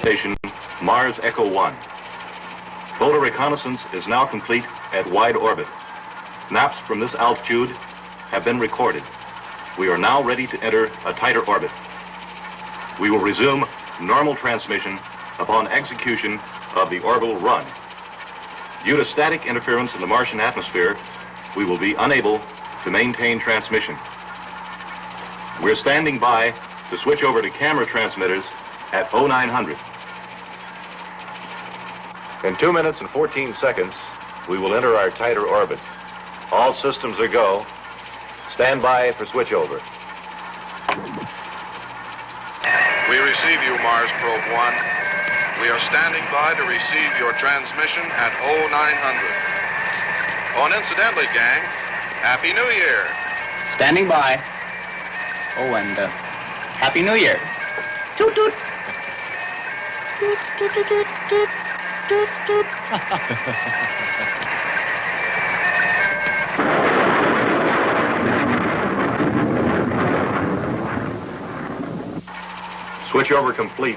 station Mars Echo 1. Polar reconnaissance is now complete at wide orbit. Maps from this altitude have been recorded. We are now ready to enter a tighter orbit. We will resume normal transmission upon execution of the orbital run. Due to static interference in the Martian atmosphere, we will be unable to maintain transmission. We're standing by to switch over to camera transmitters at 0900. In 2 minutes and 14 seconds, we will enter our tighter orbit. All systems are go. Stand by for switchover. We receive you, Mars Probe 1. We are standing by to receive your transmission at 0900. Oh, and incidentally, gang, Happy New Year. Standing by. Oh, and uh, Happy New Year. Toot toot. Toot toot toot toot toot toot toot. Switchover complete.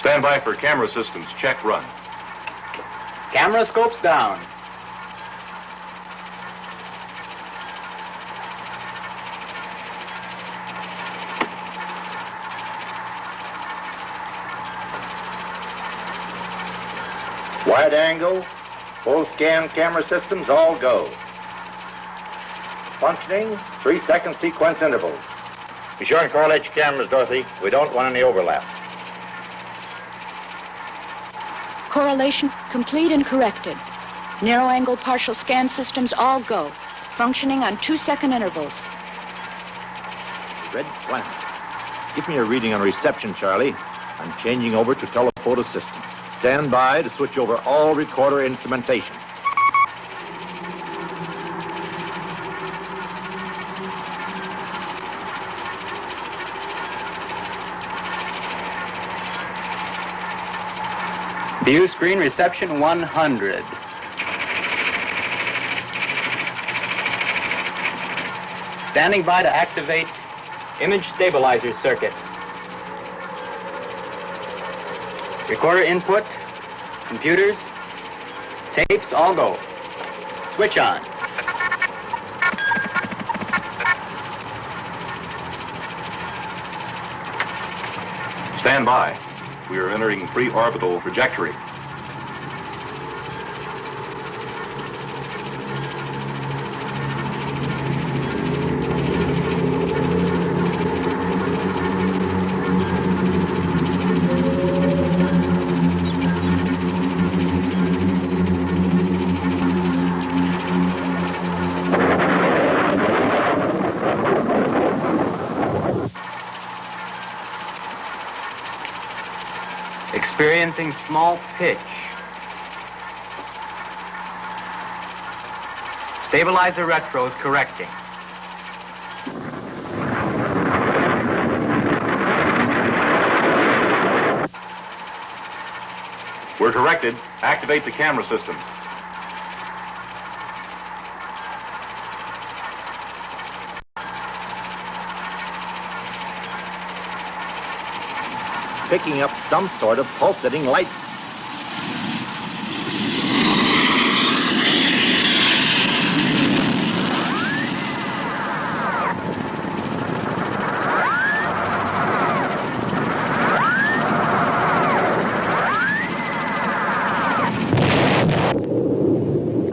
Stand by for camera systems. Check run. Camera scopes down. Wide angle, full scan camera systems, all go. Functioning, three second sequence intervals. Be sure and correlate your cameras, Dorothy. We don't want any overlap. Correlation complete and corrected. Narrow angle partial scan systems all go. Functioning on two second intervals. Red planet. Give me a reading on reception, Charlie. I'm changing over to telephoto system. Stand by to switch over all recorder instrumentation. View screen reception 100. Standing by to activate image stabilizer circuit. Recorder input, computers, tapes, all go. Switch on. Stand by. We are entering pre-orbital trajectory. Small pitch. Stabilizer retro is correcting. We're corrected. Activate the camera system. Picking up some sort of pulsating light.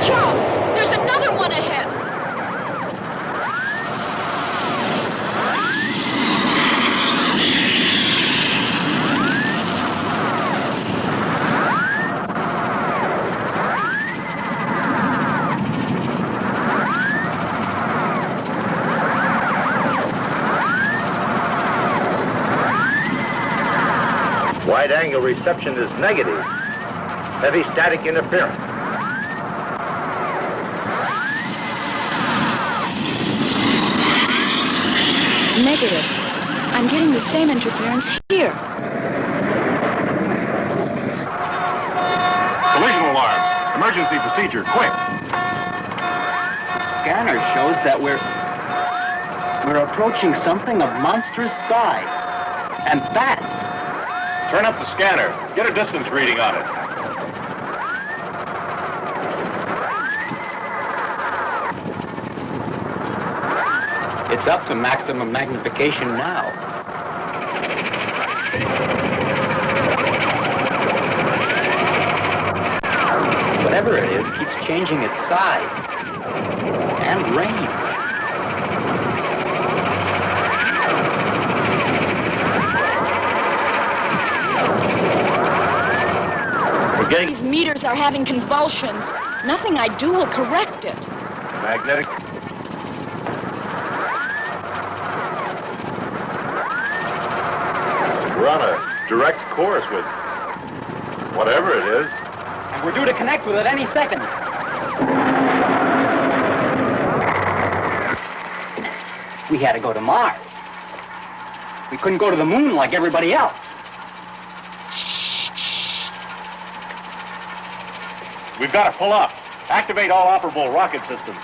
Joe, there's another one ahead. Wide angle reception is negative. Heavy static interference. Negative. I'm getting the same interference here. Collision alarm. Emergency procedure, quick. scanner shows that we're we're approaching something of monstrous size and fast. Turn up the scanner. Get a distance reading on it. It's up to maximum magnification now. Whatever it is keeps changing its size and range. Getting These meters are having convulsions. Nothing I do will correct it. Magnetic. We're on a direct course with whatever it is. And we're due to connect with it any second. We had to go to Mars. We couldn't go to the moon like everybody else. We've got to pull up. Activate all operable rocket systems.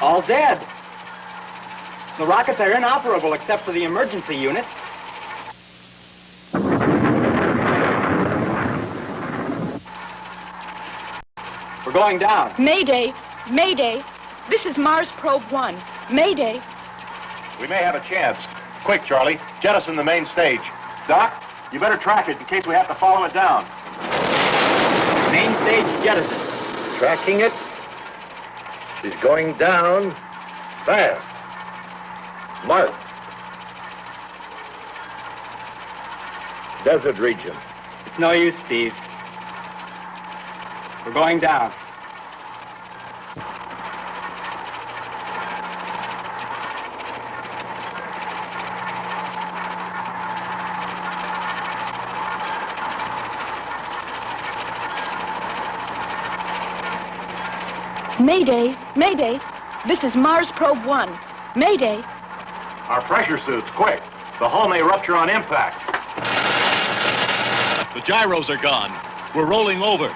All dead. The rockets are inoperable except for the emergency unit. We're going down. Mayday! Mayday! This is Mars Probe 1. Mayday! We may have a chance. Quick, Charlie. Jettison the main stage. Doc, you better track it in case we have to follow it down. Main stage jettison. Tracking it. She's going down fast. Mark. Desert region. It's no use, Steve. We're going down. Mayday! Mayday! This is Mars Probe 1. Mayday! Our pressure suits, quick. The hull may rupture on impact. The gyros are gone. We're rolling over.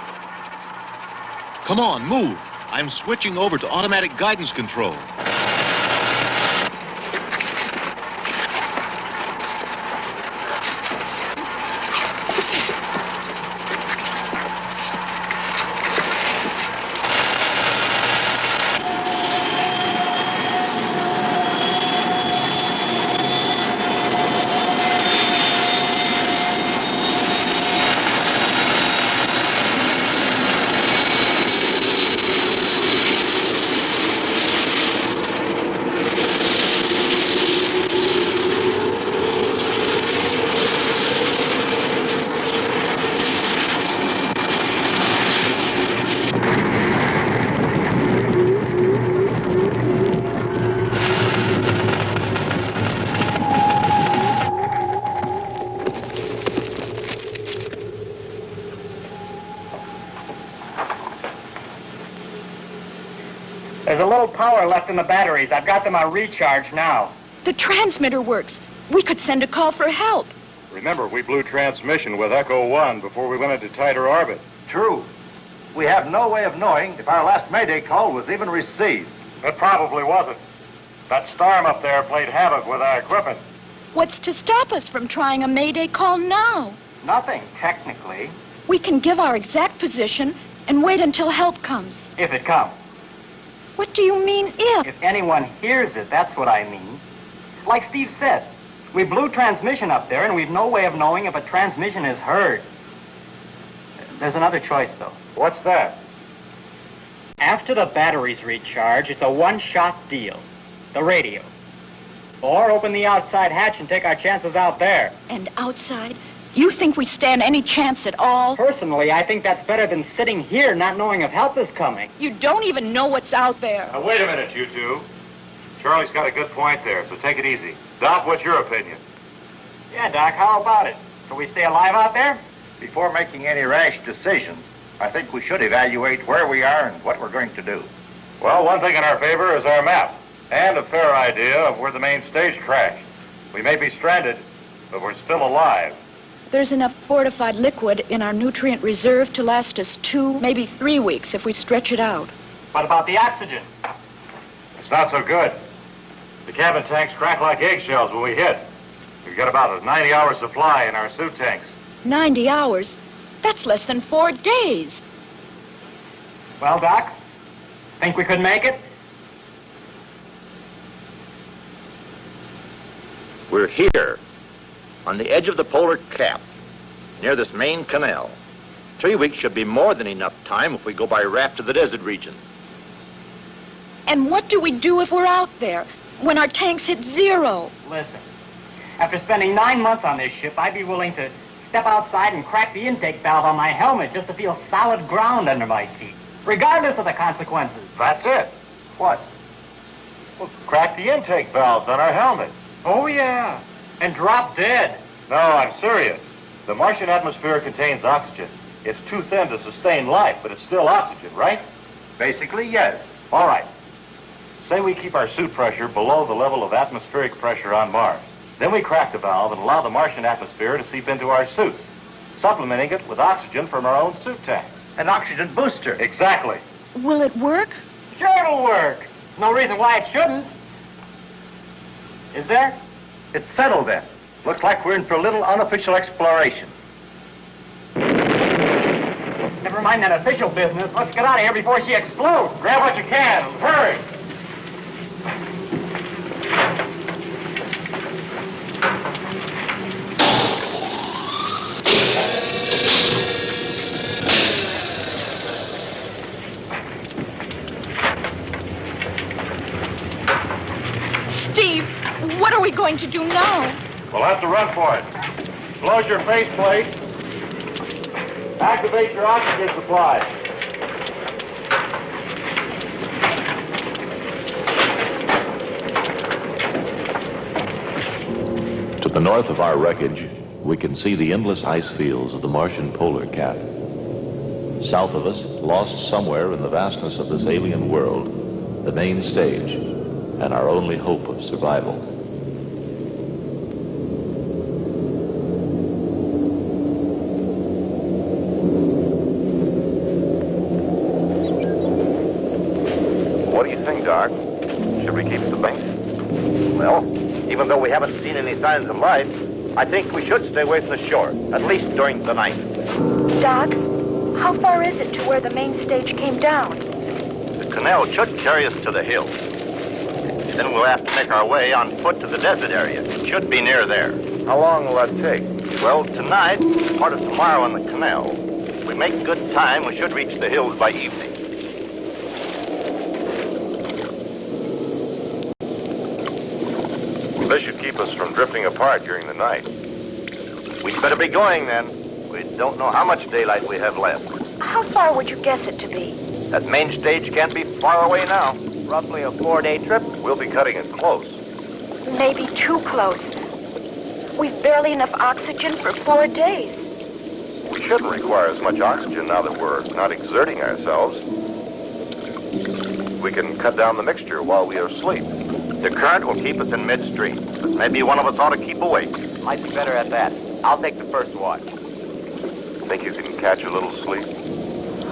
Come on, move. I'm switching over to automatic guidance control. There's a little power left in the batteries. I've got them on recharge now. The transmitter works. We could send a call for help. Remember, we blew transmission with Echo 1 before we went into tighter orbit. True. We have no way of knowing if our last Mayday call was even received. It probably wasn't. That storm up there played havoc with our equipment. What's to stop us from trying a Mayday call now? Nothing, technically, We can give our exact position and wait until help comes. if it comes. What do you mean, if? If anyone hears it, that's what I mean. Like Steve said, we blew transmission up there, and we've no way of knowing if a transmission is heard. There's another choice, though. What's that? After the batteries recharge, it's a one-shot deal. The radio. Or open the outside hatch and take our chances out there. And outside, you think we stand any chance at all? Personally, I think that's better than sitting here not knowing if help is coming. You don't even know what's out there. Now, wait a minute, you two. Charlie's got a good point there, so take it easy. Doc, what's your opinion? Yeah, Doc, how about it? Shall we stay alive out there? Before making any rash decisions, I think we should evaluate where we are and what we're going to do. Well, one thing in our favor is our map and a fair idea of where the main stage crashed. We may be stranded, but we're still alive. There's enough fortified liquid in our nutrient reserve to last us two, maybe three weeks if we stretch it out. What about the oxygen? It's not so good. The cabin tanks crack like eggshells when we hit. We've got about a 90-hour supply in our suit tanks. 90 hours? That's less than four days. Well, Doc, think we could make it? We're here, on the edge of the polar cap, near this main canal. Three weeks should be more than enough time if we go by raft to the desert region. And what do we do if we're out there, when our tanks hit zero? Listen, after spending nine months on this ship, I'd be willing to step outside and crack the intake valve on my helmet just to feel solid ground under my feet, regardless of the consequences. That's it. What? Well, crack the intake valves on our helmet. Oh, yeah. And drop dead. No, I'm serious. The Martian atmosphere contains oxygen. It's too thin to sustain life, but it's still oxygen, right? Basically, yes. All right. Say we keep our suit pressure below the level of atmospheric pressure on Mars. Then we crack the valve and allow the Martian atmosphere to seep into our suits, supplementing it with oxygen from our own suit tanks. An oxygen booster. Exactly. Will it work? Sure it'll work. No reason why it shouldn't. Is there? It's settled then. Looks like we're in for a little unofficial exploration. Never mind that official business. Let's get out of here before she explodes. Grab what you can. Hurry. Going to do now? We'll have to run for it. Close your faceplate. Activate your oxygen supply. To the north of our wreckage, we can see the endless ice fields of the Martian polar cap. South of us, lost somewhere in the vastness of this alien world, the main stage, and our only hope of survival. What do you think, Doc? Should we keep the bank? Well, even though we haven't seen any signs of life, I think we should stay away from the shore, at least during the night. Doc, how far is it to where the main stage came down? The canal should carry us to the hills. Then we'll have to make our way on foot to the desert area. It should be near there. How long will that take? Well, tonight, part of tomorrow on the canal. If we make good time, we should reach the hills by evening. This should keep us from drifting apart during the night. We'd better be going then. We don't know how much daylight we have left. How far would you guess it to be? That main stage can't be far away now. Roughly a four-day trip. We'll be cutting it close. Maybe too close. We've barely enough oxygen for four days. We shouldn't require as much oxygen now that we're not exerting ourselves. We can cut down the mixture while we are asleep. The current will keep us in midstream, maybe one of us ought to keep awake. Might be better at that. I'll take the first watch. Think you can catch a little sleep?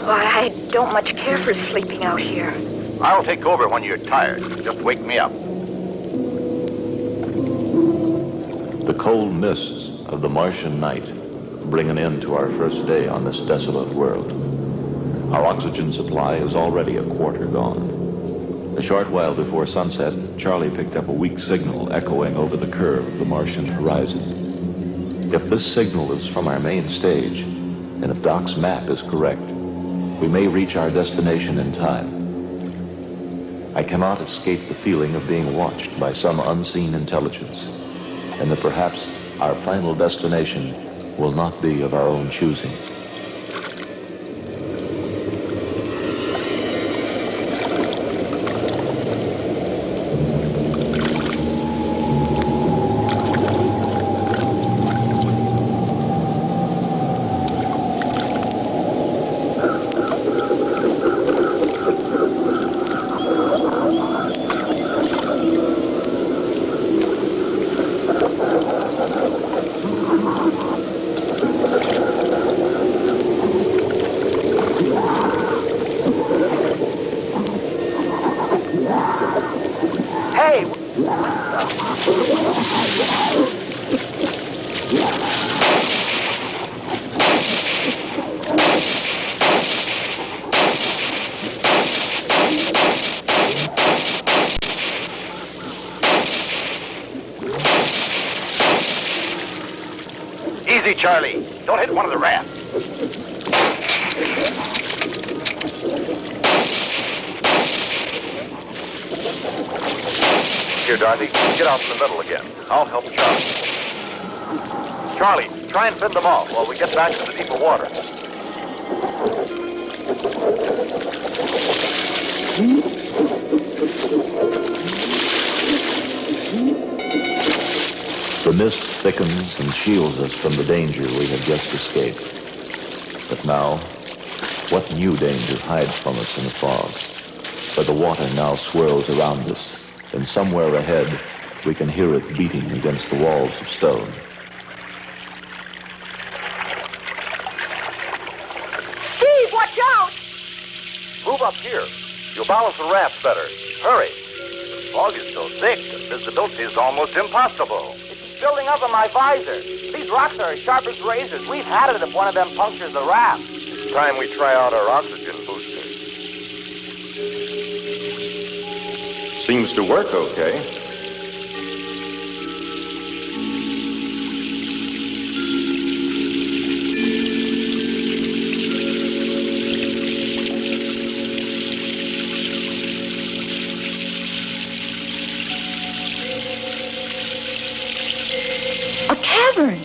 Why, I don't much care for sleeping out here. I'll take over when you're tired. Just wake me up. The cold mists of the Martian night bring an end to our first day on this desolate world. Our oxygen supply is already a quarter gone. A short while before sunset, Charlie picked up a weak signal echoing over the curve of the Martian horizon. If this signal is from our main stage, and if Doc's map is correct, we may reach our destination in time. I cannot escape the feeling of being watched by some unseen intelligence, and that perhaps our final destination will not be of our own choosing. Middle again. I'll help Charlie. Charlie, try and fend them off while we get back to the deeper water. The mist thickens and shields us from the danger we have just escaped. But now, what new danger hides from us in the fog? Where the water now swirls around us, and somewhere ahead, we can hear it beating against the walls of stone. Steve, watch out! Move up here. You'll balance the raft better. Hurry. The fog is so thick that visibility is almost impossible. It's building up on my visor. These rocks are as sharp as razors. We've had it if one of them punctures the raft. It's time we try out our oxygen booster. Seems to work okay. Cavern.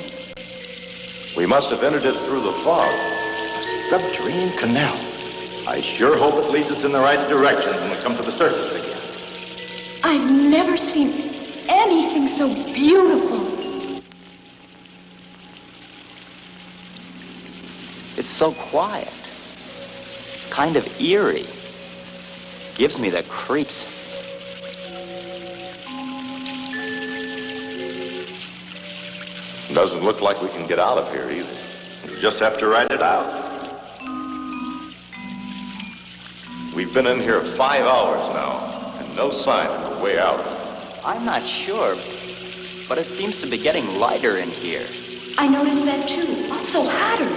We must have entered it through the fog. A subterranean canal. I sure hope it leads us in the right direction when we come to the surface again. I've never seen anything so beautiful. It's so quiet. Kind of eerie. Gives me the creeps. Doesn't look like we can get out of here either. We just have to ride it out. We've been in here five hours now, and no sign of a way out. I'm not sure, but it seems to be getting lighter in here. I noticed that too. Also hotter.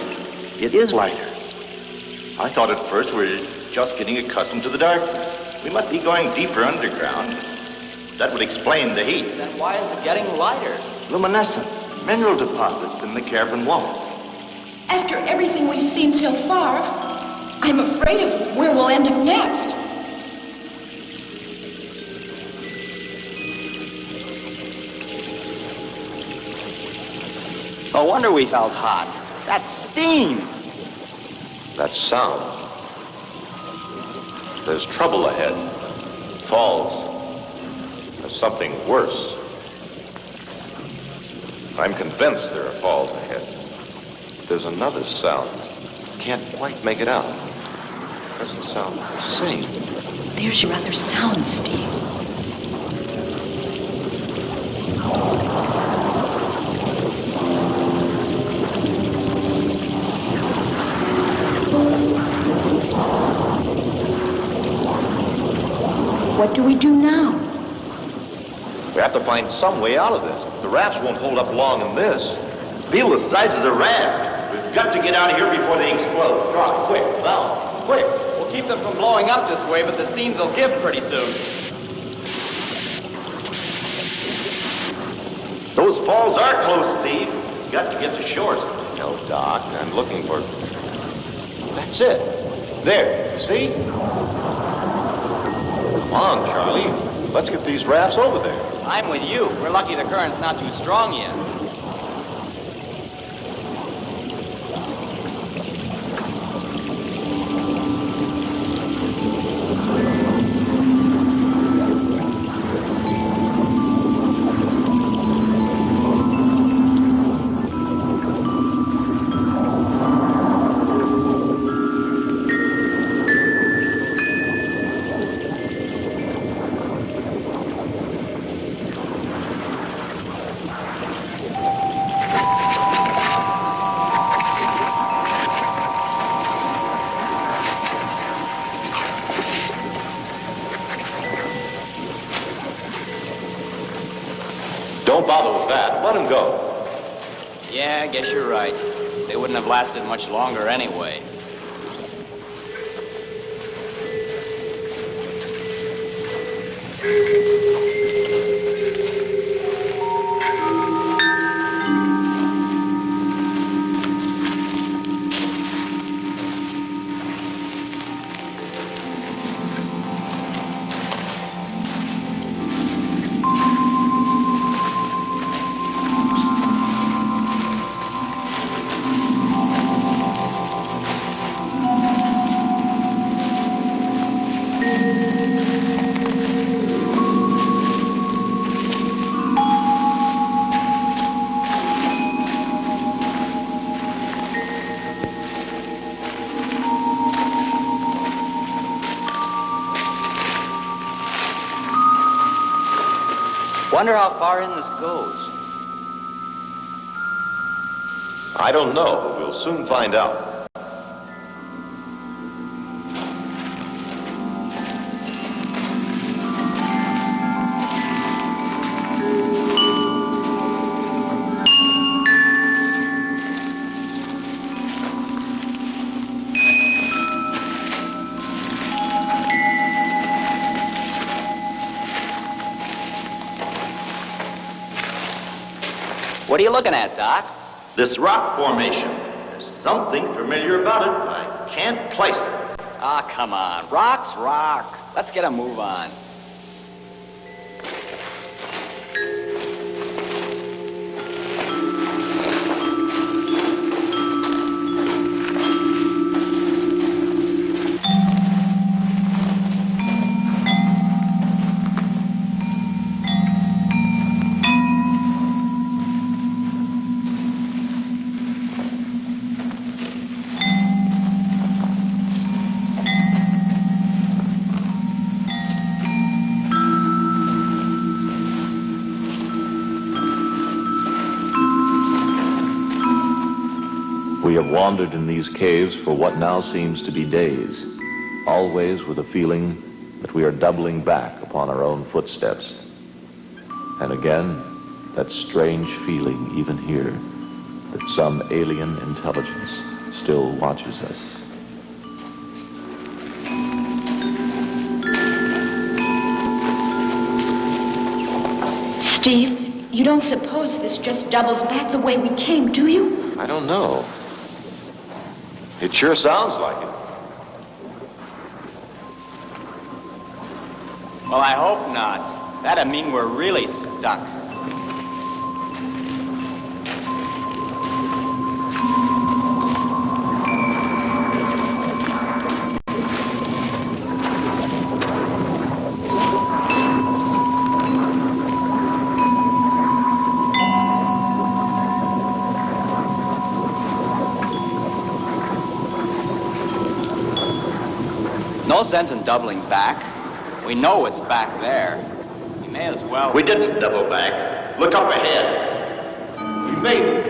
It is lighter. I thought at first we were just getting accustomed to the darkness. We must be going deeper underground. That would explain the heat. Then why is it getting lighter? Luminescence, mineral deposits in the cavern wall. After everything we've seen so far, I'm afraid of where we'll end up next. No wonder we felt hot. That steam. That sound. There's trouble ahead. Falls. There's something worse. I'm convinced there are falls ahead. But there's another sound. Can't quite make it out. Doesn't sound the same. There's your other sound, Steve. What do we do now? We have to find some way out of this. The rafts won't hold up long in this. Feel the sides of the raft. We've got to get out of here before they explode. Come on, quick, now, quick. We'll keep them from blowing up this way, but the seams will give pretty soon. Those falls are close, Steve. We've got to get to shore. No, Doc. I'm looking for... That's it. There. See? Come on, Charlie. Let's get these rafts over there. I'm with you. We're lucky the current's not too strong yet. Longer anyway. Don't know, but we'll soon find out. What are you looking at, Doc? This rock formation. There's something familiar about it. I can't place it. Ah, come on. Rock's rock. Let's get a move on. These caves for what now seems to be days, always with a feeling that we are doubling back upon our own footsteps. And again, that strange feeling even here that some alien intelligence still watches us. Steve, you don't suppose this just doubles back the way we came, do you? I don't know. It sure sounds like it. Well, I hope not. That'd mean we're really stuck. Sense in doubling back. We know it's back there. We may as well. We didn't double back. Look up ahead. We made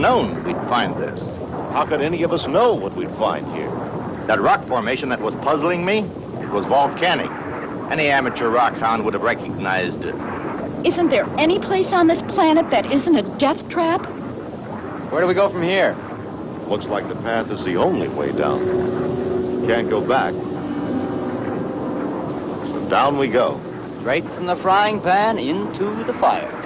known we'd find this. How could any of us know what we'd find here? That rock formation that was puzzling me it was volcanic. Any amateur rock hound would have recognized it. Isn't there any place on this planet that isn't a death trap? Where do we go from here? Looks like the path is the only way down. can't go back. So down we go. Straight from the frying pan into the fire.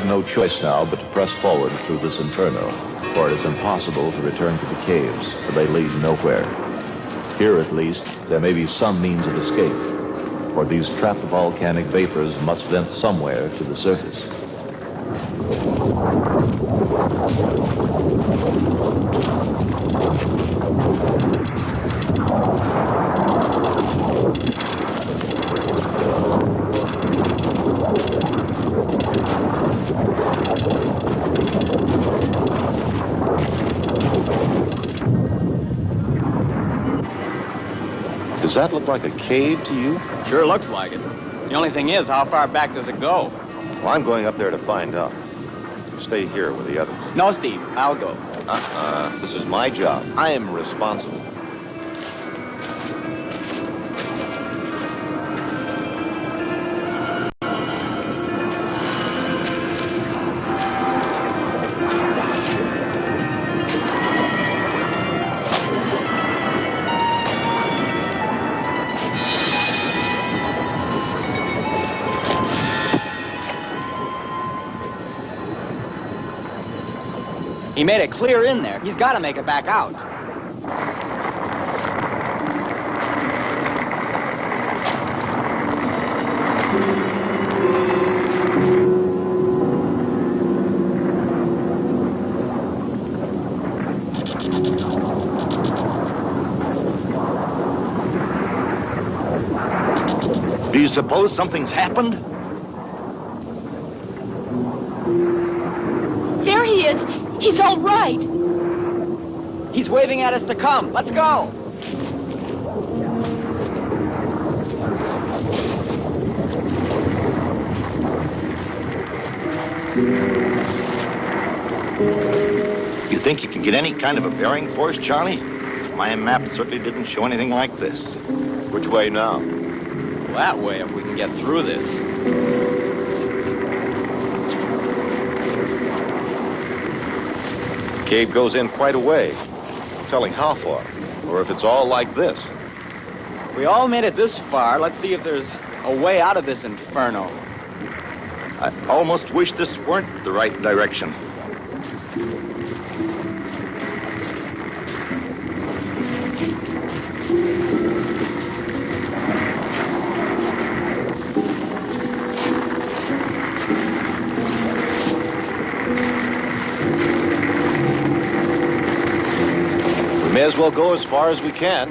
Have no choice now but to press forward through this inferno, for it is impossible to return to the caves, for they lead nowhere. Here, at least, there may be some means of escape, for these trapped volcanic vapors must vent somewhere to the surface. That look like a cave to you? Sure looks like it. The only thing is, how far back does it go? Well, I'm going up there to find out. Stay here with the others. No, Steve, I'll go. Uh-uh. This is my job. I am responsible. He made it clear in there. He's got to make it back out. Do you suppose something's happened? There he is. He's all right. He's waving at us to come. Let's go. You think you can get any kind of a bearing for us, Charlie? My map certainly didn't show anything like this. Which way now? That way, if we can get through this. Cave goes in quite a way. Telling how far, or if it's all like this. We all made it this far. Let's see if there's a way out of this inferno. I almost wish this weren't the right direction. Well go as far as we can.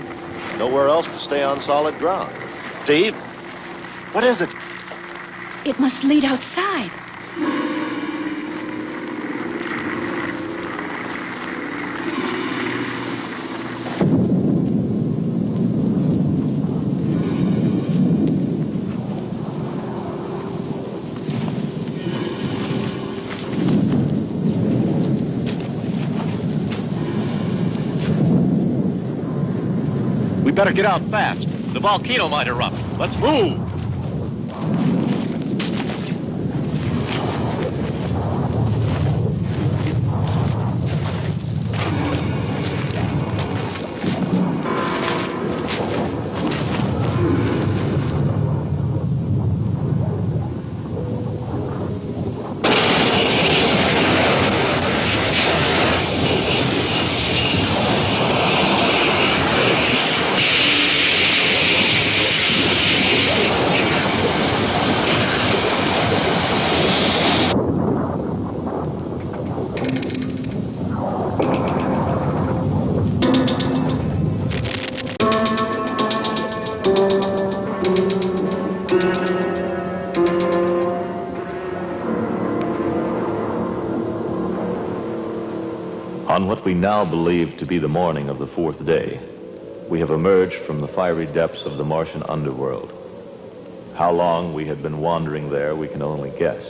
Nowhere else to stay on solid ground. Steve, what is it? It must lead outside. Better get out fast. The volcano might erupt. Let's move. We now believe to be the morning of the fourth day, we have emerged from the fiery depths of the Martian underworld. How long we had been wandering there, we can only guess.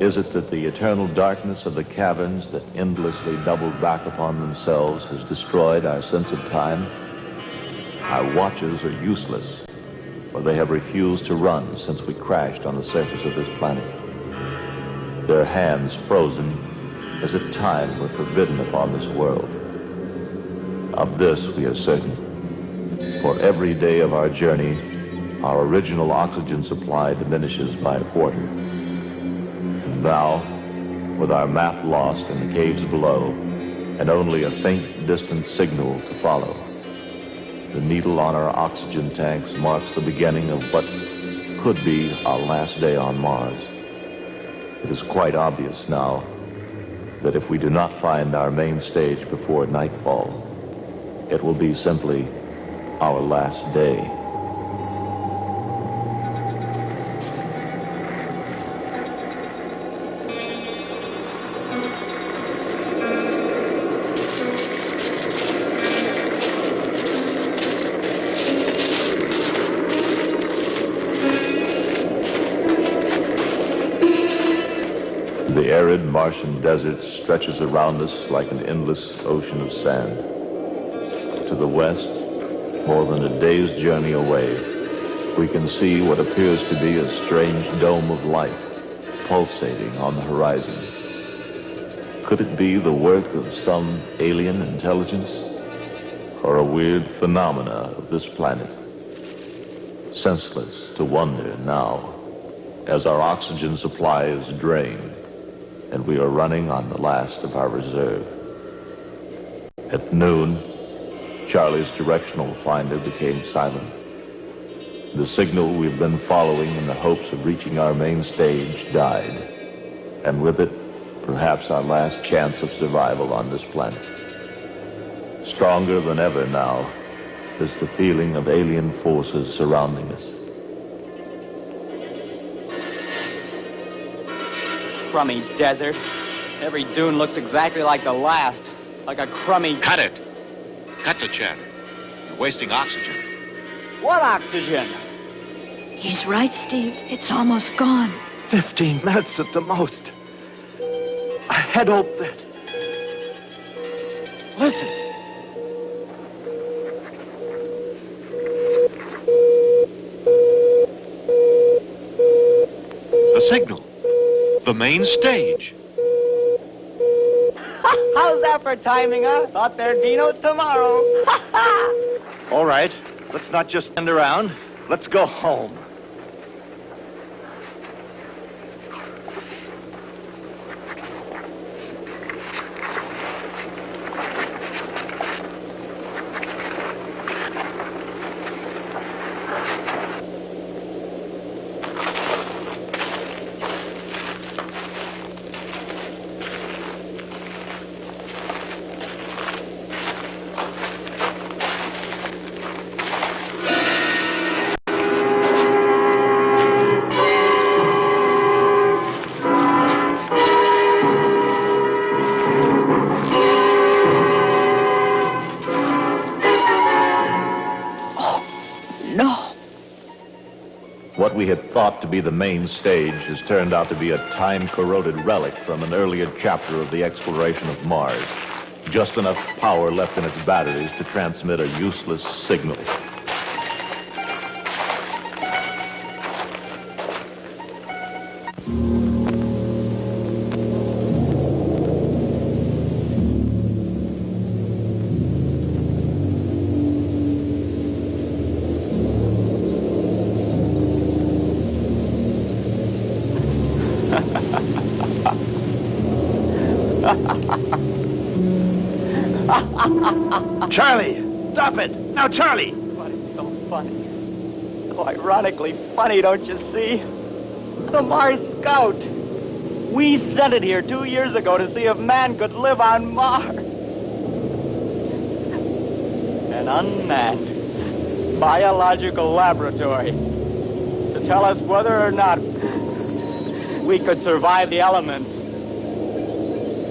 Is it that the eternal darkness of the caverns that endlessly doubled back upon themselves has destroyed our sense of time? Our watches are useless, for they have refused to run since we crashed on the surface of this planet. Their hands frozen as if time were forbidden upon this world. Of this we are certain. For every day of our journey, our original oxygen supply diminishes by a quarter. And now, with our map lost in the caves below, and only a faint distant signal to follow, the needle on our oxygen tanks marks the beginning of what could be our last day on Mars. It is quite obvious now that if we do not find our main stage before nightfall, it will be simply our last day. Arid Martian desert stretches around us like an endless ocean of sand. To the west, more than a day's journey away, we can see what appears to be a strange dome of light pulsating on the horizon. Could it be the work of some alien intelligence or a weird phenomena of this planet? Senseless to wonder now as our oxygen supply is drained and we are running on the last of our reserve. At noon, Charlie's directional finder became silent. The signal we've been following in the hopes of reaching our main stage died, and with it, perhaps our last chance of survival on this planet. Stronger than ever now is the feeling of alien forces surrounding us. Crummy desert. Every dune looks exactly like the last. Like a crummy... Cut it. Cut the chatter. You're wasting oxygen. What oxygen? He's right, Steve. It's almost gone. Fifteen minutes at the most. I had hoped that... Listen. The signal. The main stage. How's that for timing, huh? Thought there'd be no tomorrow. All right. Let's not just stand around. Let's go home. Thought to be the main stage has turned out to be a time-corroded relic from an earlier chapter of the exploration of Mars. Just enough power left in its batteries to transmit a useless signal. Stop it! Now, Charlie! But it's so funny. So ironically funny, don't you see? The Mars Scout. We sent it here two years ago to see if man could live on Mars. An unmanned biological laboratory to tell us whether or not we could survive the elements.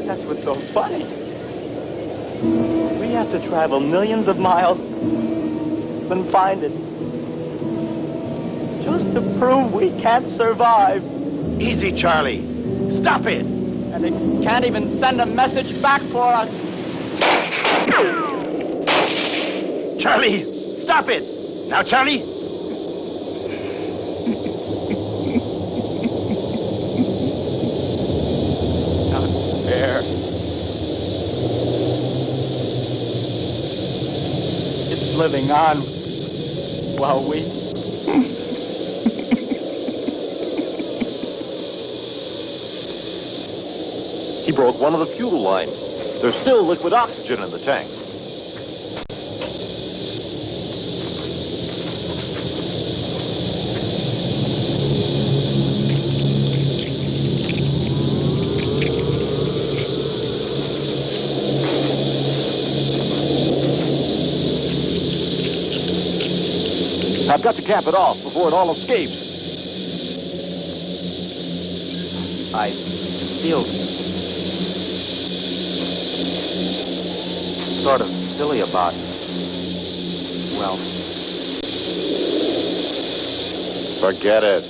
That's what's so funny. To travel millions of miles and find it. Just to prove we can't survive. Easy, Charlie. Stop it! And it can't even send a message back for us. Charlie, stop it! Now, Charlie! Not fair. It's living while we. He broke one of the fuel lines. There's still liquid oxygen in the tank. I've got to cap it off before it all escapes. I feel sort of silly about, well, Forget it.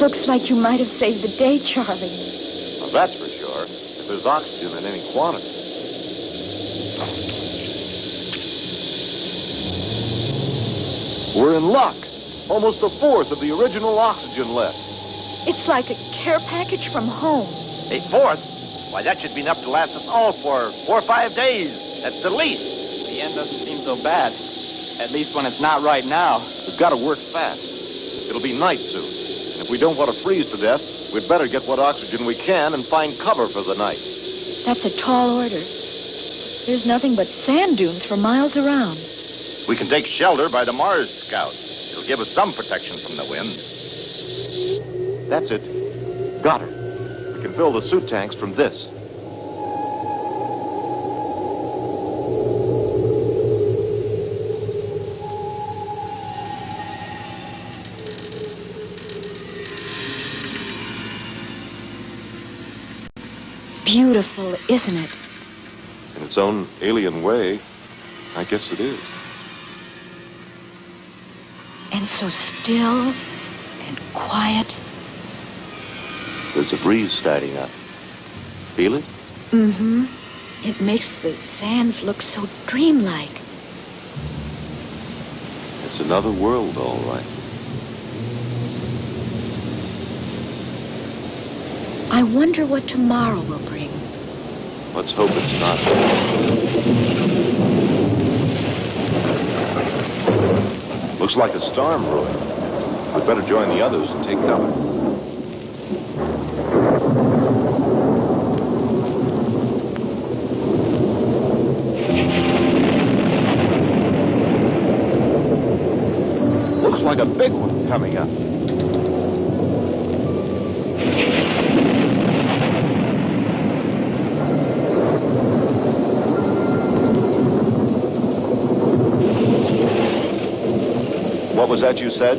Looks like you might have saved the day, Charlie. Well, that's for sure. If there's oxygen in any quantity. We're in luck. Almost a fourth of the original oxygen left. It's like a care package from home. A fourth? Why, that should be enough to last us all for four or five days, at the least. the end doesn't seem so bad. At least when it's not right now. We've got to work fast. It'll be night soon. And if we don't want to freeze to death, we'd better get what oxygen we can and find cover for the night. That's a tall order. There's nothing but sand dunes for miles around. We can take shelter by the Mars Scout. It'll give us some protection from the wind. That's it. Got her. We can fill the suit tanks from this. Beautiful, isn't it? In its own alien way, I guess it is. And so still and quiet. There's a breeze starting up. Feel it? Mm-hmm. It makes the sands look so dreamlike. It's another world, all right. I wonder what tomorrow will bring. Let's hope it's not. Looks like a storm brewing. We'd better join the others and take cover. Looks like a big one coming up. Was that you said?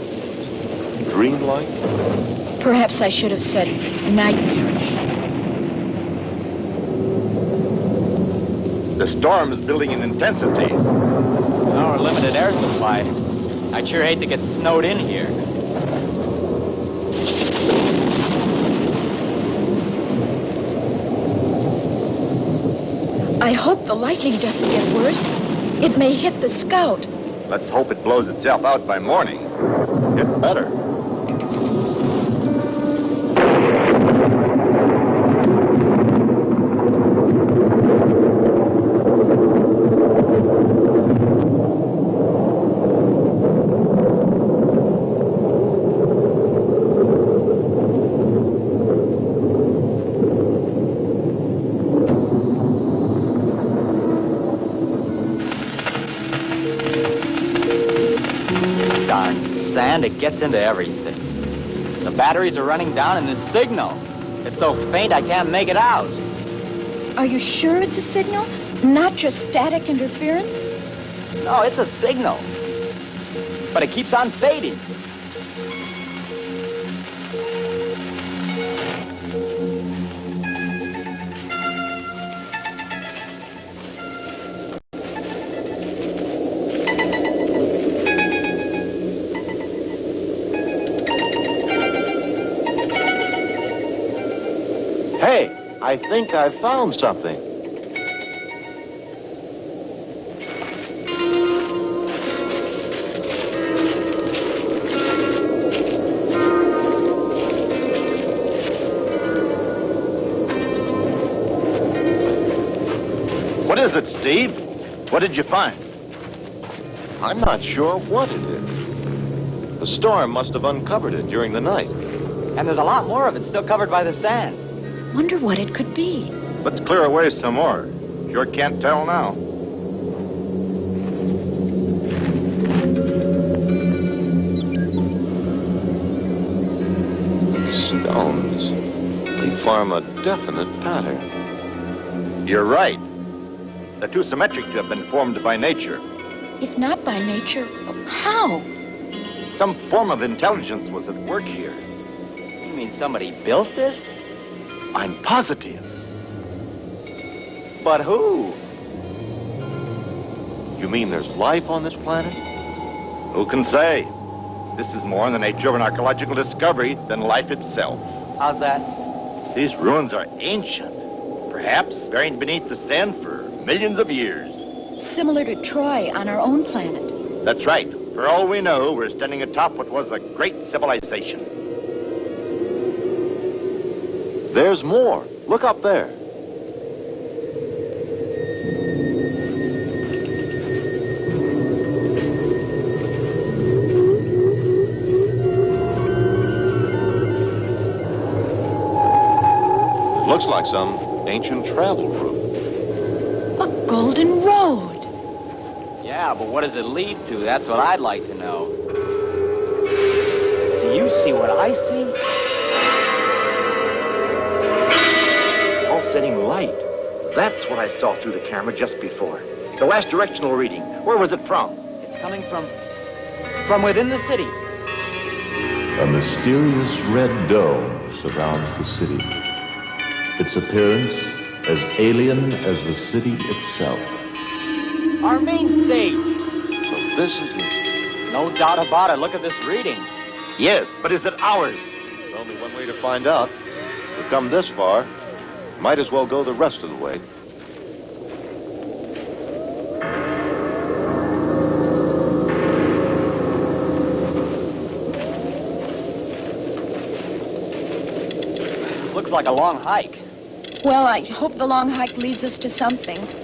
Dreamlike? Perhaps I should have said nightmarish. The storm is building in intensity. Our limited air supply. I'd sure hate to get snowed in here. I hope the lightning doesn't get worse. It may hit the scout. Let's hope it blows itself out by morning. It's better. Gets into everything. The batteries are running down in this signal. It's so faint I can't make it out. Are you sure it's a signal? Not just static interference? No, it's a signal. But it keeps on fading. I think I found something. What is it, Steve? What did you find? I'm not sure what it is. The storm must have uncovered it during the night. And there's a lot more of it still covered by the sand. Wonder what it could be. Let's clear away some more. Sure can't tell now. Stones. They form a definite pattern. You're right. They're too symmetric to have been formed by nature. If not by nature, how? Some form of intelligence was at work here. You mean somebody built this? I'm positive. But who? You mean there's life on this planet? Who can say? This is more in the nature of an archaeological discovery than life itself. How's that? These ruins are ancient, perhaps buried beneath the sand for millions of years. Similar to Troy on our own planet. That's right. For all we know, we're standing atop what was a great civilization. There's more. Look up there. Looks like some ancient travel route. A golden road. Yeah, but what does it lead to? That's what I'd like to know. Do you see what I see? Pulsating light. That's what I saw through the camera just before. The last directional reading. Where was it from? It's coming from from within the city. A mysterious red dome surrounds the city. Its appearance as alien as the city itself. Our main stage. So this is it. No doubt about it. Look at this reading. Yes, but is it ours? There's only one way to find out. We've come this far. Might as well go the rest of the way. Looks like a long hike. Well, I hope the long hike leads us to something.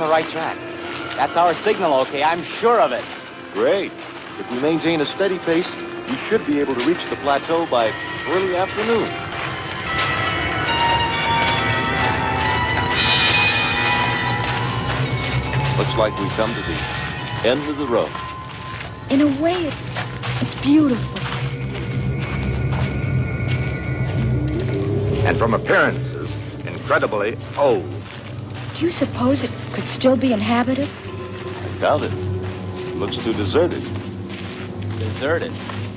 On the right track. That's our signal, okay? I'm sure of it. Great. If we maintain a steady pace, we should be able to reach the plateau by early afternoon. Looks like we've come to the end of the road. In a way, it's, it's beautiful. And from appearances, incredibly old. Do you suppose it could still be inhabited? I doubt it. It looks too deserted. Deserted?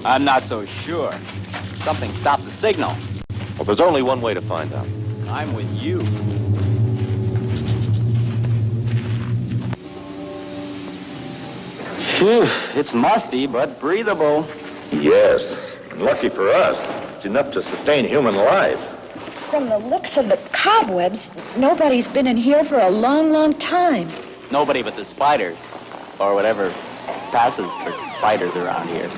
I'm not so sure. Something stopped the signal. Well, there's only one way to find out. I'm with you. Phew, it's musty, but breathable. Yes. And lucky for us, it's enough to sustain human life. From the looks of the cobwebs, nobody's been in here for a long, long time. Nobody but the spiders, or whatever passes for spiders around here.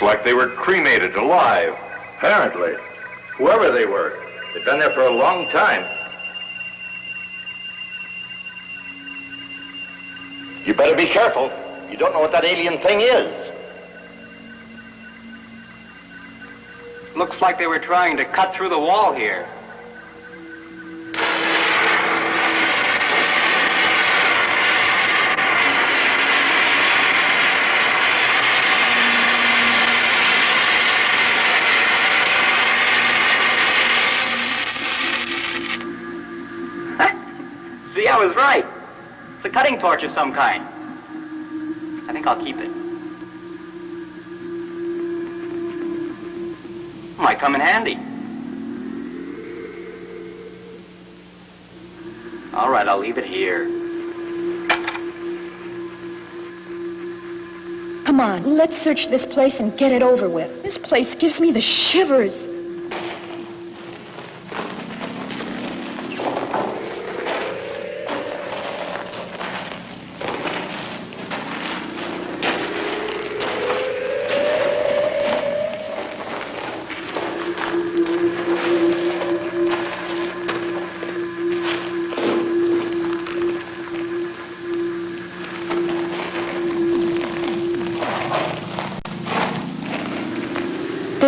Looks like they were cremated alive. Apparently. Whoever they were, they've been there for a long time. You better be careful. You don't know what that alien thing is. Looks like they were trying to cut through the wall here. Torch of some kind. I think I'll keep it. Might come in handy. All right, I'll leave it here. Come on, let's search this place and get it over with. This place gives me the shivers.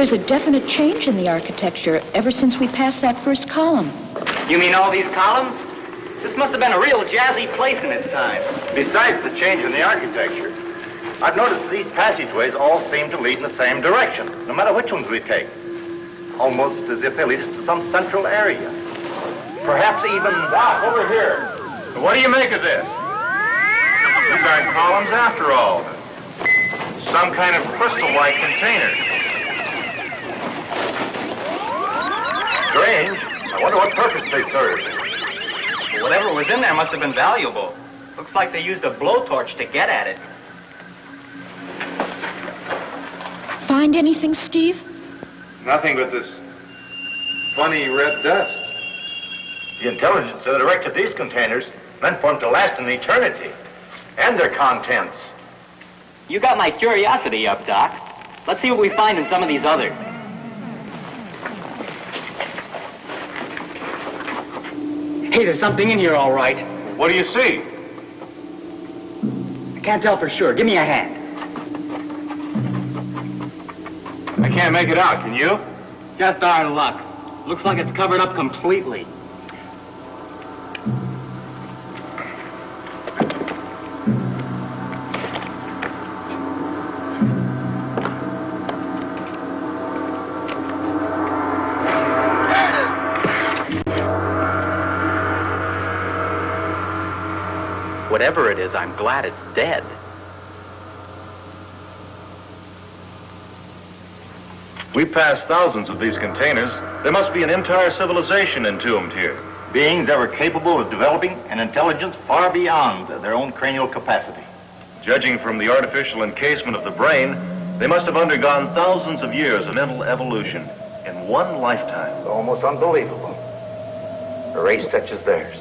There's a definite change in the architecture ever since we passed that first column. You mean all these columns? This must have been a real jazzy place in its time. Besides the change in the architecture, I've noticed these passageways all seem to lead in the same direction, no matter which ones we take. Almost as if they lead us to some central area. Perhaps even... Doc, over here. What do you make of this? These aren't columns after all. Some kind of crystal-like container. Strange. I wonder what purpose they served. Whatever was in there must have been valuable. Looks like they used a blowtorch to get at it. Find anything, Steve? Nothing but this funny red dust. The intelligence that erected these containers meant for them to last an eternity. And their contents. You got my curiosity up, Doc. Let's see what we find in some of these others. Hey, there's something in here, all right. What do you see? I can't tell for sure. Give me a hand. I can't make it out, can you? Just our luck. Looks like it's covered up completely. Glad it's dead. We passed thousands of these containers. There must be an entire civilization entombed here. Beings that were capable of developing an intelligence far beyond their own cranial capacity. Judging from the artificial encasement of the brain, they must have undergone thousands of years of mental evolution in one lifetime. Almost unbelievable. A race such as theirs.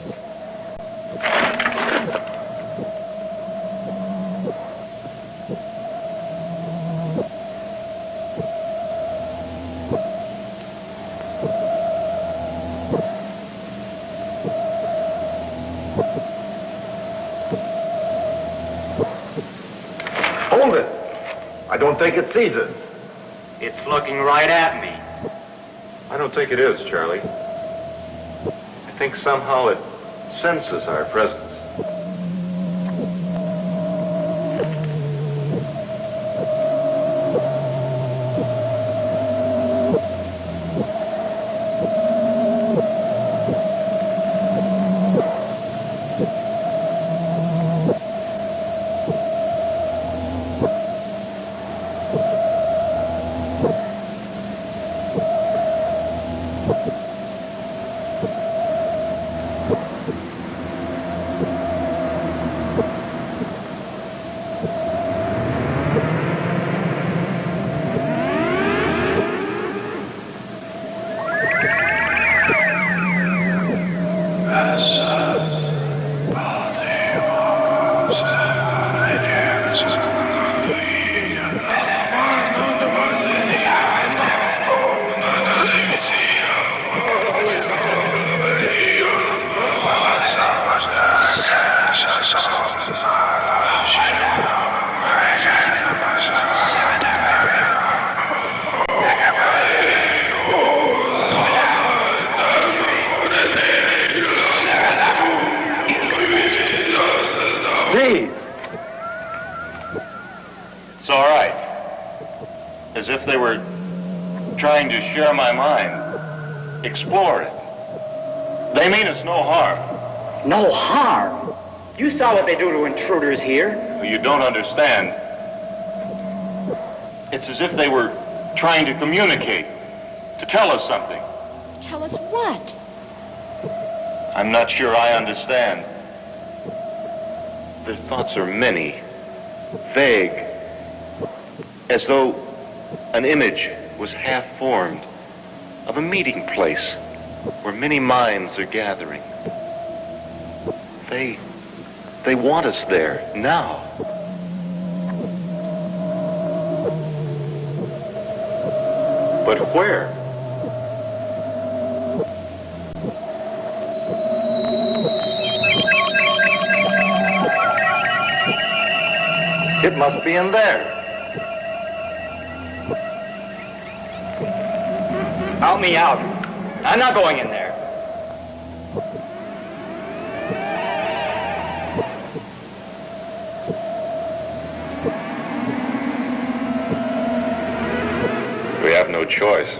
Think it sees us. It's looking right at me. I don't think it is, Charlie. I think somehow it senses our presence. Image was half formed of a meeting place where many minds are gathering. They, they want us there now. But where? It must be in there. Help me out. I'm not going in there. We have no choice.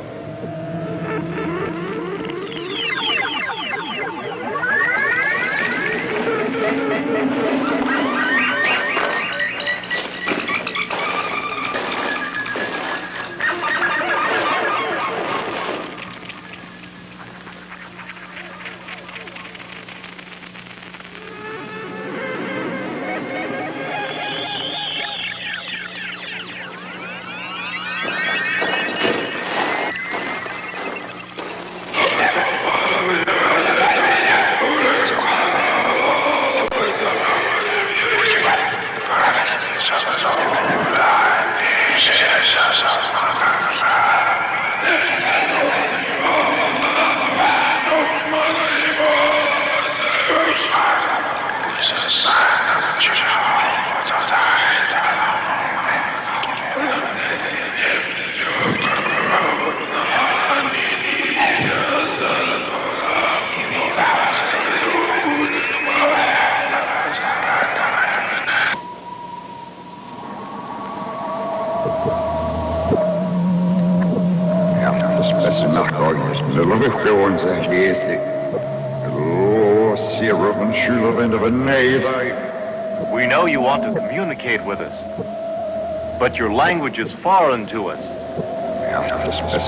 Your language is foreign to us.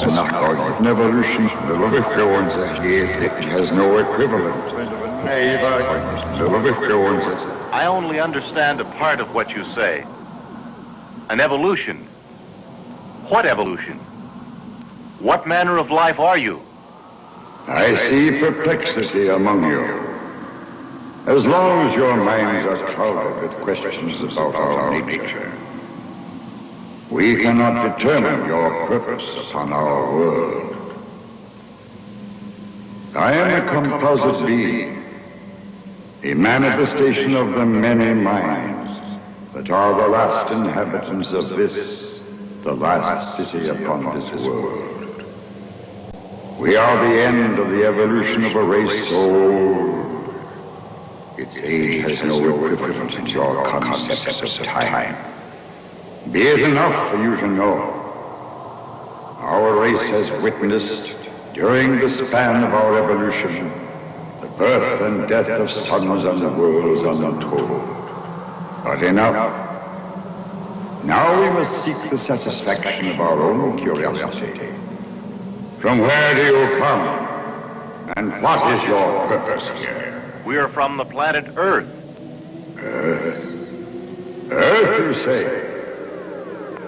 Enough argument. Evolution, the Lovitgoans, it has no equivalent. I only understand a part of what you say. An evolution. What evolution? What manner of life are you? I see perplexity among you. As long as your minds are clouded with questions about our nature, we cannot determine your purpose upon our world. I am a composite being, a manifestation of the many minds that are the last inhabitants of this, the last city upon this world. We are the end of the evolution of a race so old. Its age has no equivalent in your concepts of time. Be it enough for you to know. Our race has witnessed, during the span of our evolution, the birth and death of suns and the worlds untold. But enough. Now we must seek the satisfaction of our own curiosity. From where do you come? And what is your purpose here? We are from the planet Earth. Earth? Earth, you say?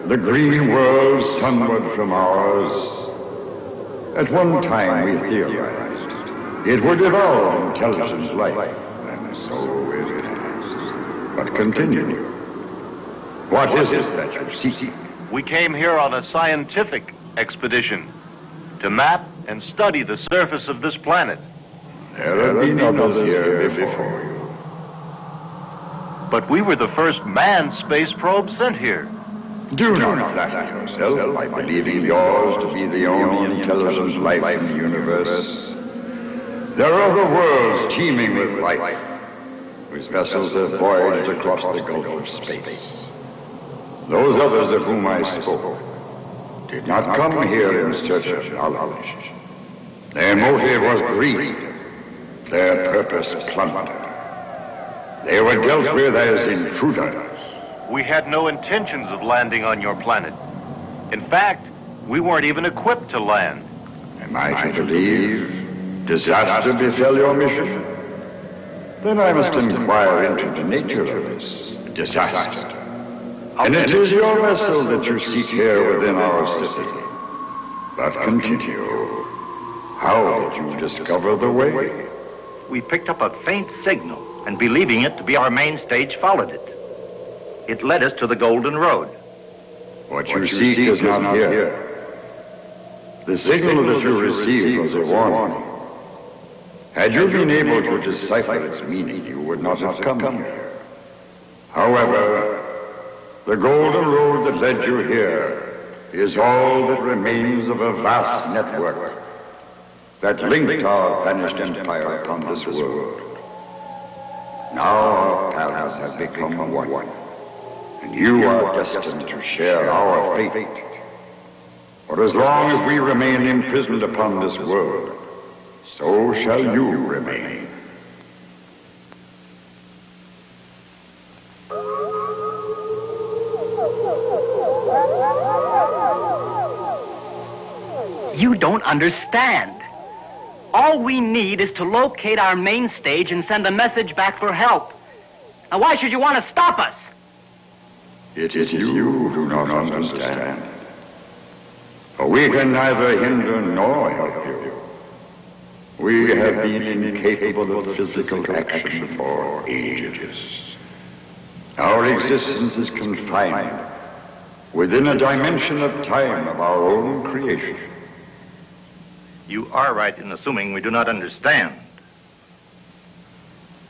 The green world sunward from ours. At one time we theorized it would evolve intelligent life, and so it has. But continue. What is it that you seek? We came here on a scientific expedition to map and study the surface of this planet. There have been others here before you. But we were the first manned space probe sent here. Do not flatter yourself by believing yours to be the only intelligent life in the universe. There are other worlds teeming with life, whose vessels have voyaged across the gulf of space. Those others of whom I spoke did not come here in search of knowledge. Their motive was greed, their purpose plunder. They were dealt with as intruders. We had no intentions of landing on your planet. In fact, we weren't even equipped to land. Am I to believe disaster befell your mission? Then I must inquire into the nature of this disaster. And it is your vessel that you seek here within our city. But continue. How did you discover the way? We picked up a faint signal, and believing it to be our main stage, followed it. It led us to the Golden Road. What you seek is not here. The signal that you received was a warning. Had you been able to decipher its meaning, you would not have come here. However, the golden road that led you here is all that remains of a vast network that linked our vanished empire upon this world. Now our paths have become one, and you are destined to share our fate. For as long as we remain imprisoned upon this world, so shall you remain. You don't understand. All we need is to locate our main stage and send a message back for help. Now, why should you want to stop us? It is you who do not understand. For we can neither hinder nor help you. We have been incapable of physical action for ages. Our existence is confined within a dimension of time of our own creation. You are right in assuming we do not understand.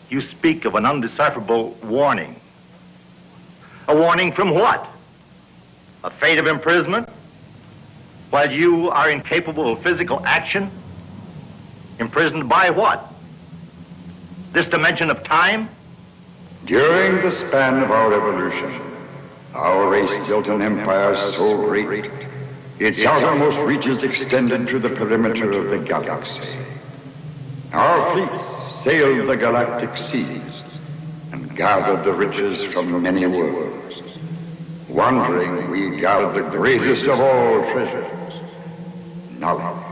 You speak of an undecipherable warning. A warning from what? A fate of imprisonment? While you are incapable of physical action? Imprisoned by what? This dimension of time? During the span of our evolution, our race built an empire so great, its outermost reaches extended to the perimeter of the galaxy. Our fleets sailed the galactic seas gathered the riches from many worlds. Wandering, we gathered the greatest of all treasures, knowledge.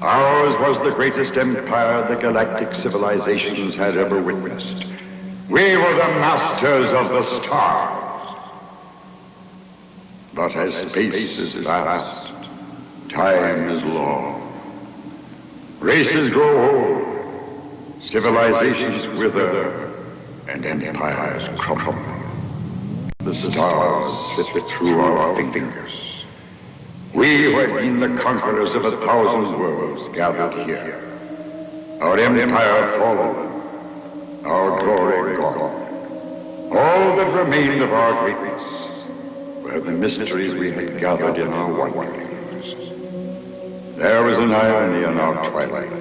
Ours was the greatest empire the galactic civilizations had ever witnessed. We were the masters of the stars. But as space is vast, time is long. Races grow old, civilizations wither, and empires crumble. The stars slip through our fingers. We who had been the conquerors of a thousand worlds gathered here. Our empire fallen, our glory gone. All that remained of our greatness were the mysteries we had gathered in our wanderings. There was an irony in our twilight.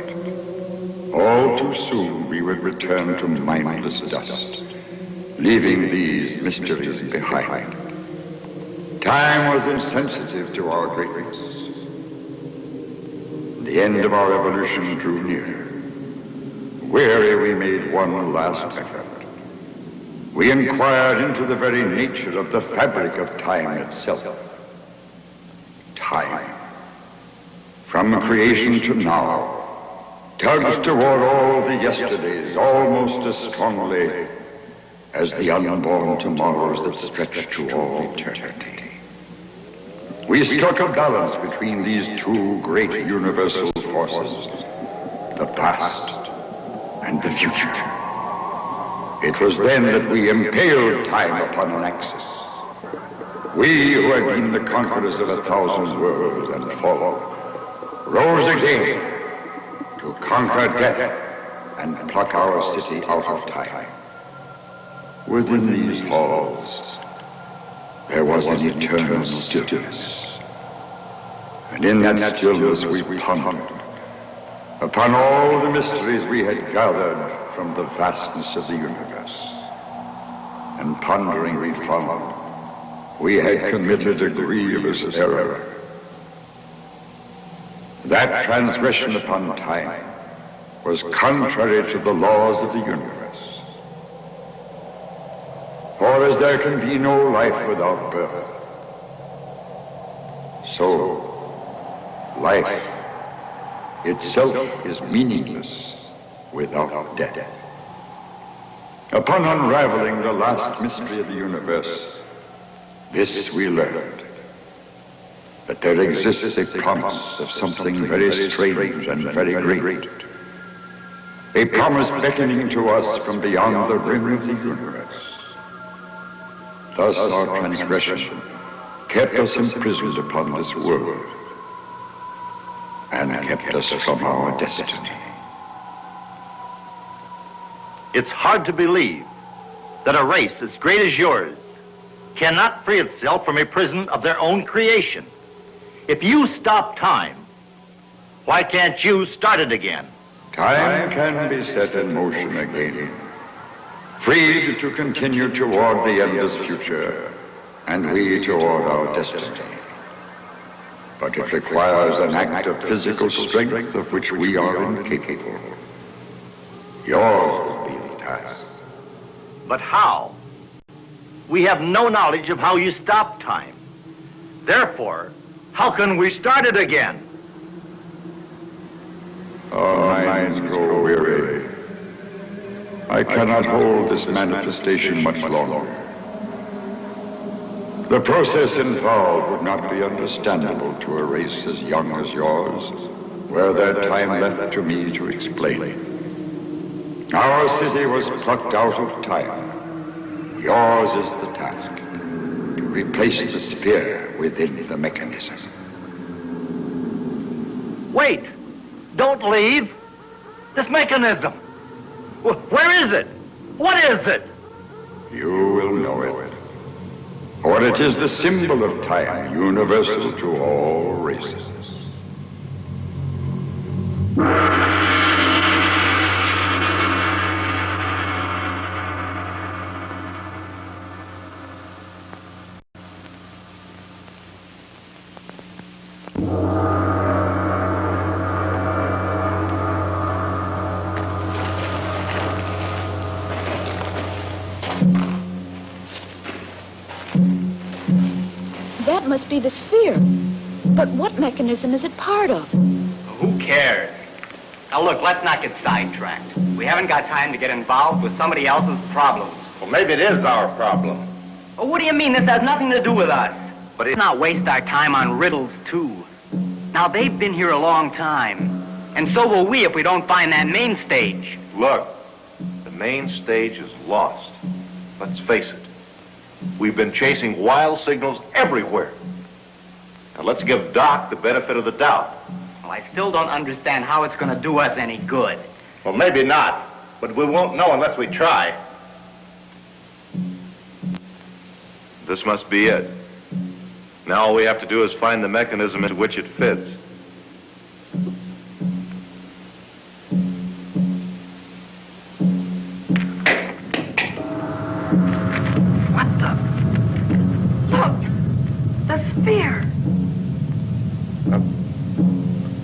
All too soon we would return to mindless dust, leaving these mysteries behind. Time was insensitive to our greatness. The end of our evolution drew near. Weary, we made one last effort. We inquired into the very nature of the fabric of time itself. Time. From creation to now, tugs toward all the yesterdays almost as strongly as the unborn tomorrows that stretch to all eternity. We struck a balance between these two great universal forces, the past and the future. It was then that we impaled time upon an axis. We who had been the conquerors of a thousand worlds and fallen, rose again to conquer death and pluck our city out of time. Within these halls, there was an eternal stillness. And in that stillness we pondered upon all the mysteries we had gathered from the vastness of the universe. And pondering we found we had committed a grievous error. That transgression upon time was contrary to the laws of the universe. For as there can be no life without birth, so life itself is meaningless without death. Upon unraveling the last mystery of the universe, this we learned, that there exists a promise of something very strange and very great. A promise beckoning to us from beyond the rim of the universe. Thus our transgression kept us imprisoned upon this world and kept us from our destiny. It's hard to believe that a race as great as yours cannot free itself from a prison of their own creation. If you stop time, why can't you start it again? Time can be set in motion again, freed to continue toward the endless future, and we toward our destiny. But it requires an act of physical strength of which we are incapable. Yours will be the task. But how? We have no knowledge of how you stop time. Therefore, how can we start it again? Our minds grow weary. I cannot hold this manifestation much longer. The process involved would not be understandable to a race as young as yours, were there time left to me to explain. It. Our city was plucked out of time. Yours is the task, replace the sphere within the mechanism. Wait! Don't leave! This mechanism! Where is it? What is it? You will know it. For it is the symbol of time, universal to all races. Must be the sphere. But what mechanism is it part of? Who cares? Now look, let's not get sidetracked. We haven't got time to get involved with somebody else's problems. Well, maybe it is our problem. Well, what do you mean? This has nothing to do with us. But let's not waste our time on riddles, too. Now, they've been here a long time. And so will we if we don't find that main stage. Look, the main stage is lost. Let's face it. We've been chasing wild signals everywhere. Now let's give Doc the benefit of the doubt. Well, I still don't understand how it's going to do us any good. Well, maybe not. But we won't know unless we try. This must be it. Now all we have to do is find the mechanism into which it fits.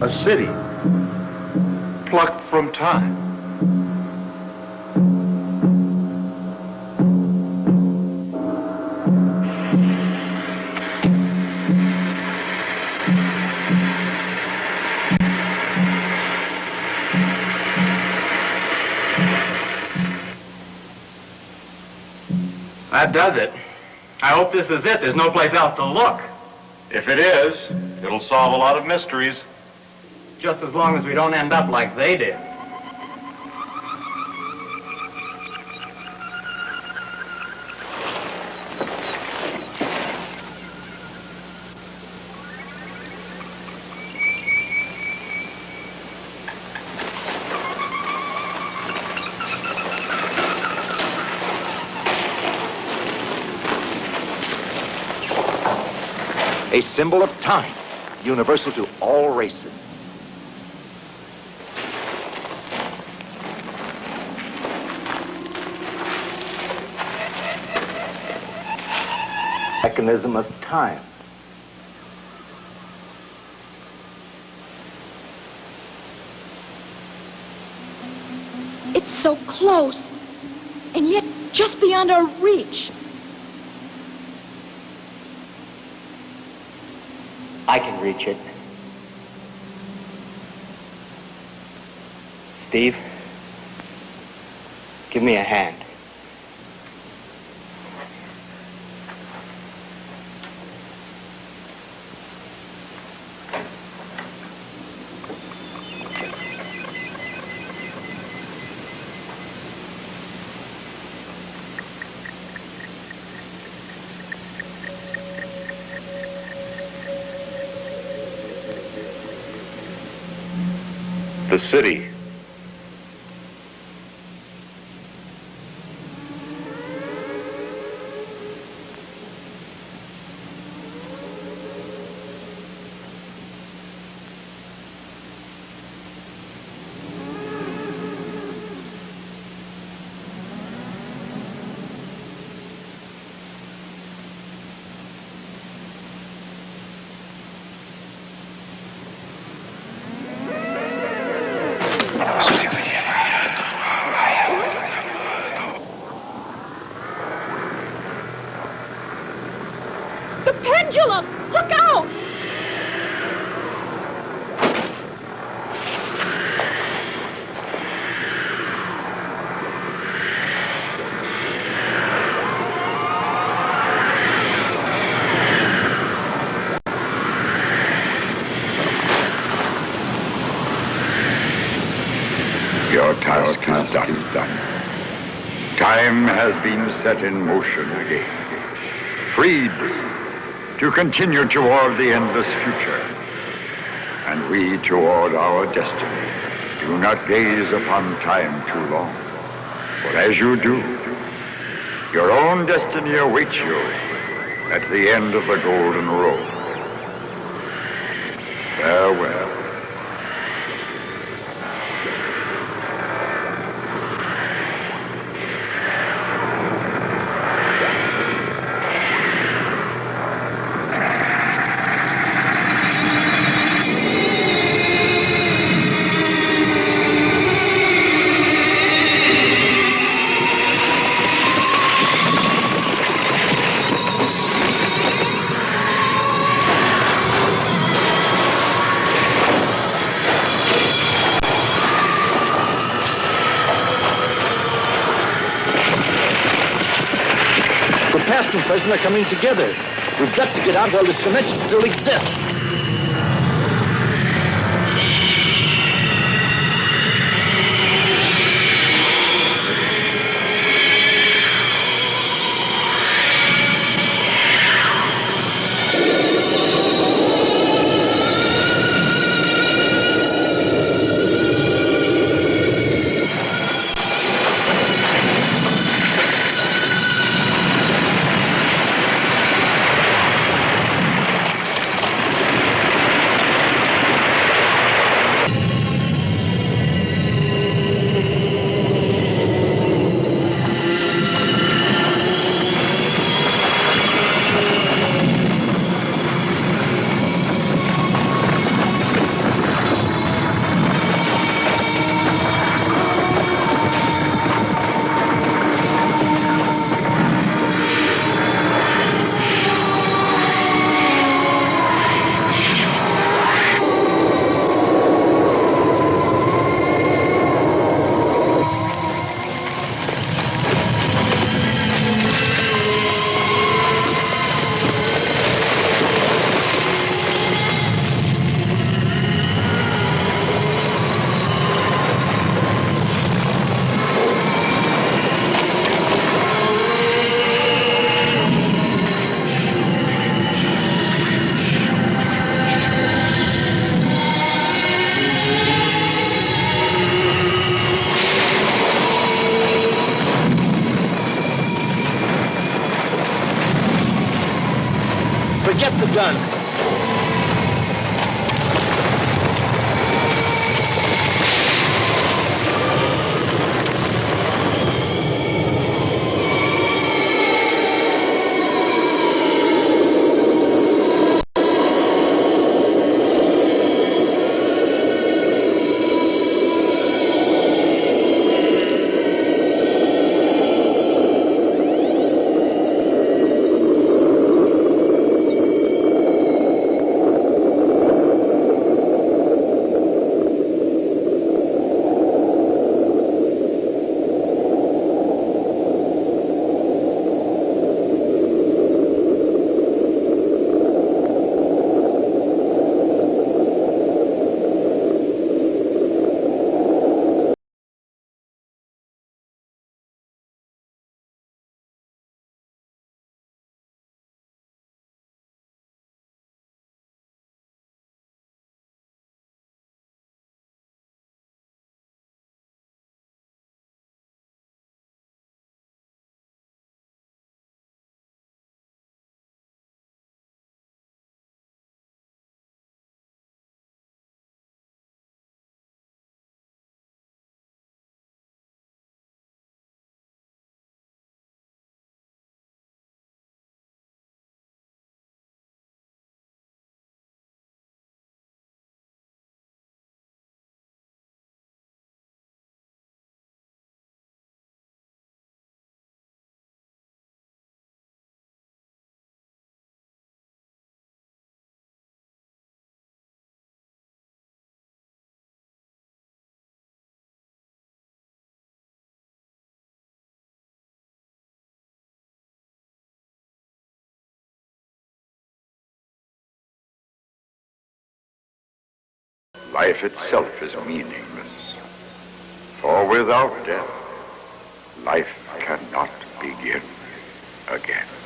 A city. Plucked from time. That does it. I hope this is it. There's no place else to look. If it is, it'll solve a lot of mysteries. Just as long as we don't end up like they did. A symbol of time, universal to all races. Mechanism of time. It's so close, and yet just beyond our reach. I can reach it. Steve, give me a hand. City. The pendulum! Look out! Your task is done. Time has been set in motion again. Freed to continue toward the endless future. And we toward our destiny. Do not gaze upon time too long. For as you do, your own destiny awaits you at the end of the golden road. Farewell. Are coming together. We've got to get out while this dimension still exists. Life itself is meaningless. For without death, life cannot begin again.